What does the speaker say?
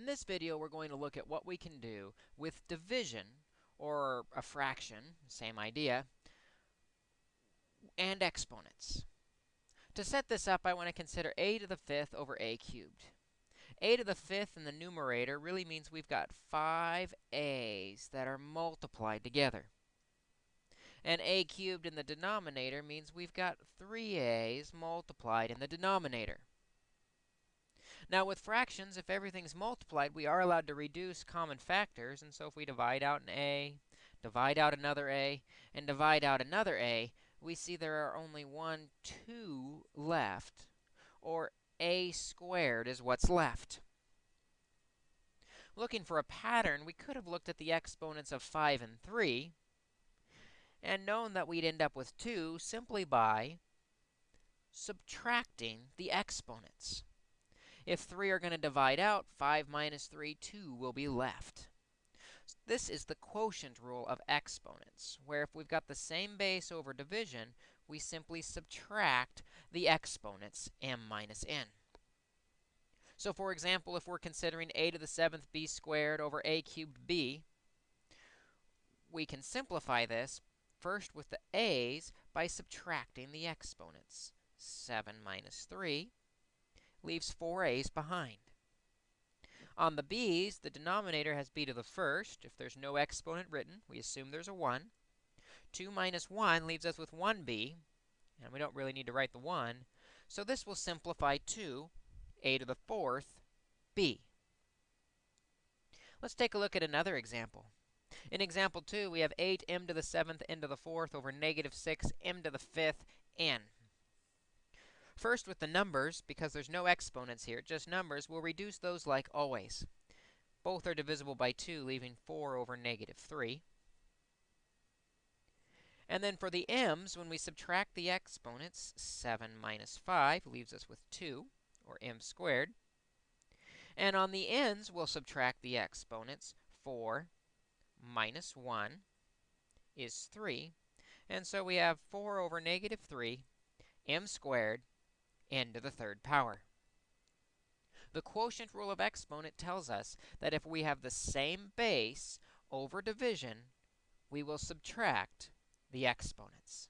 In this video, we're going to look at what we can do with division, or a fraction, same idea, and exponents. To set this up, I want to consider a to the fifth over a cubed. a to the fifth in the numerator really means we've got five a's that are multiplied together. And a cubed in the denominator means we've got three a's multiplied in the denominator. Now, with fractions, if everything's multiplied, we are allowed to reduce common factors. And so if we divide out an a, divide out another a, and divide out another a, we see there are only 1, 2 left, or a squared is what's left. Looking for a pattern, we could have looked at the exponents of 5 and 3 and known that we'd end up with 2 simply by subtracting the exponents. If 3 are going to divide out, 5 minus 3, 2 will be left. This is the quotient rule of exponents, where if we've got the same base over division, we simply subtract the exponents m minus n. So for example, if we're considering a to the 7th b squared over a cubed b, we can simplify this first with the a's by subtracting the exponents. 7 minus 3 leaves four a's behind. On the b's, the denominator has b to the first. If there's no exponent written, we assume there's a 1. 2 minus 1 leaves us with 1b, and we don't really need to write the 1. So this will simplify to a to the fourth b. Let's take a look at another example. In example 2, we have 8m to the 7th n to the 4th over negative 6m to the 5th n. First, with the numbers, because there's no exponents here, just numbers, we'll reduce those like always. Both are divisible by 2, leaving 4 over negative 3. And then for the m's, when we subtract the exponents, 7 minus 5 leaves us with 2, or m squared. And on the n's, we'll subtract the exponents. 4 minus 1 is 3. And so we have 4 over negative 3, m squared, n to the third power. The quotient rule of exponent tells us that if we have the same base over division, we will subtract the exponents.